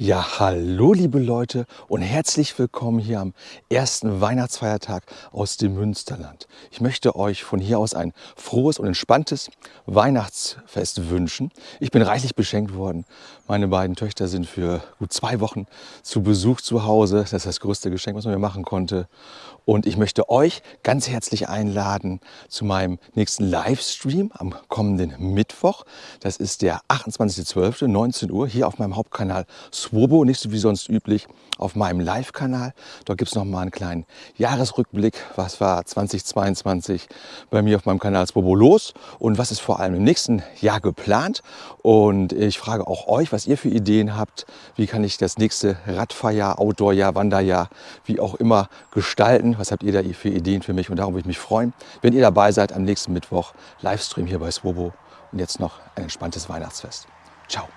Ja, hallo liebe Leute und herzlich willkommen hier am ersten Weihnachtsfeiertag aus dem Münsterland. Ich möchte euch von hier aus ein frohes und entspanntes Weihnachtsfest wünschen. Ich bin reichlich beschenkt worden. Meine beiden Töchter sind für gut zwei Wochen zu Besuch zu Hause. Das ist das größte Geschenk, was man mir machen konnte. Und ich möchte euch ganz herzlich einladen zu meinem nächsten Livestream am kommenden Mittwoch. Das ist der 28.12. 19 Uhr hier auf meinem Hauptkanal Swobo, nicht so wie sonst üblich, auf meinem Live-Kanal. Dort gibt es noch mal einen kleinen Jahresrückblick. Was war 2022 bei mir auf meinem Kanal Swobo los und was ist vor allem im nächsten Jahr geplant. Und ich frage auch euch, was ihr für Ideen habt. Wie kann ich das nächste Radfahrjahr, Outdoorjahr, Wanderjahr, wie auch immer gestalten? Was habt ihr da für Ideen für mich? Und darum würde ich mich freuen, wenn ihr dabei seid am nächsten Mittwoch. Livestream hier bei Swobo. Und jetzt noch ein entspanntes Weihnachtsfest. Ciao.